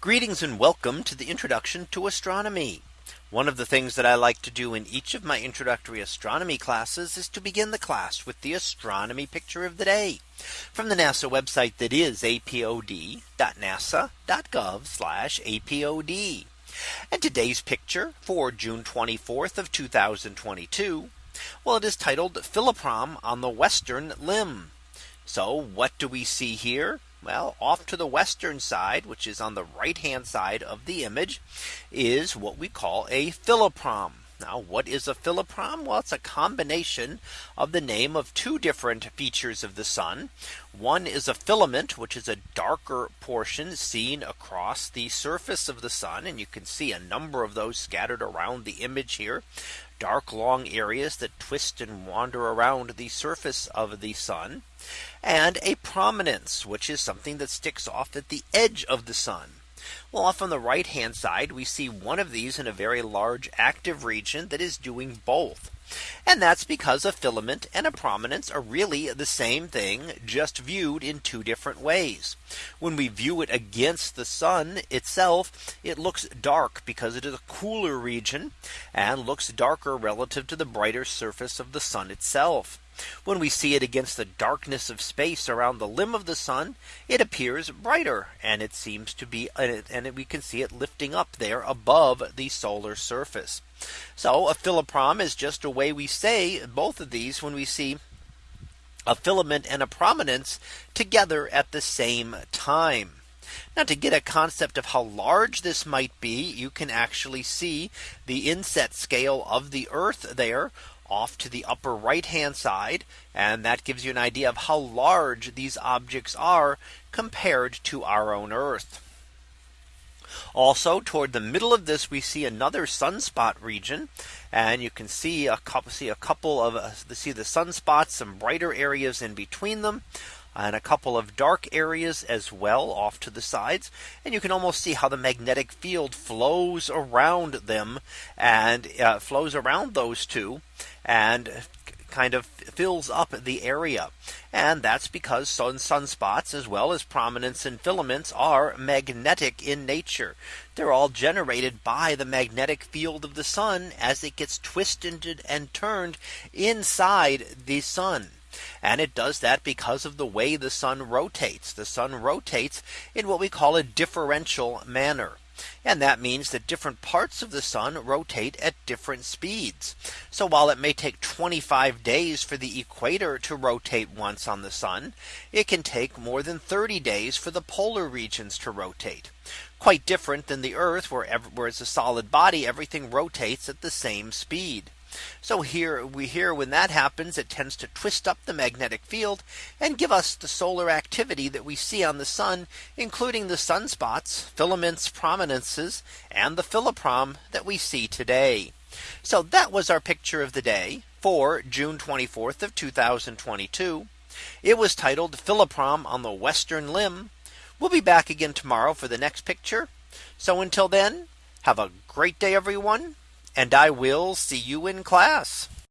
Greetings and welcome to the introduction to astronomy. One of the things that I like to do in each of my introductory astronomy classes is to begin the class with the astronomy picture of the day from the NASA website that is apod.nasa.gov apod. And today's picture for June 24th of 2022. Well, it is titled Filaprom on the Western Limb. So what do we see here? Well, off to the western side, which is on the right hand side of the image, is what we call a filaprom. Now, what is a filaprom? Well, it's a combination of the name of two different features of the sun. One is a filament, which is a darker portion seen across the surface of the sun. And you can see a number of those scattered around the image here dark long areas that twist and wander around the surface of the sun and a prominence which is something that sticks off at the edge of the sun. Well off on the right hand side we see one of these in a very large active region that is doing both. And that's because a filament and a prominence are really the same thing just viewed in two different ways. When we view it against the sun itself, it looks dark because it is a cooler region and looks darker relative to the brighter surface of the sun itself. When we see it against the darkness of space around the limb of the sun, it appears brighter and it seems to be and we can see it lifting up there above the solar surface. So a filaprom is just a way we say both of these when we see a filament and a prominence together at the same time. Now to get a concept of how large this might be, you can actually see the inset scale of the Earth there off to the upper right hand side. And that gives you an idea of how large these objects are compared to our own Earth. Also toward the middle of this we see another sunspot region and you can see a couple see a couple of uh, see the sunspots some brighter areas in between them and a couple of dark areas as well off to the sides. And you can almost see how the magnetic field flows around them and uh, flows around those two and kind of fills up the area. And that's because sun sunspots as well as prominence and filaments are magnetic in nature. They're all generated by the magnetic field of the sun as it gets twisted and turned inside the sun. And it does that because of the way the sun rotates. The sun rotates in what we call a differential manner. And that means that different parts of the sun rotate at different speeds. So while it may take 25 days for the equator to rotate once on the sun, it can take more than 30 days for the polar regions to rotate. Quite different than the Earth where, where it's a solid body, everything rotates at the same speed. So here we hear when that happens, it tends to twist up the magnetic field and give us the solar activity that we see on the sun, including the sunspots, filaments, prominences, and the filaprom that we see today. So that was our picture of the day for June 24th of 2022. It was titled Filaprom on the Western Limb. We'll be back again tomorrow for the next picture. So until then, have a great day, everyone and I will see you in class.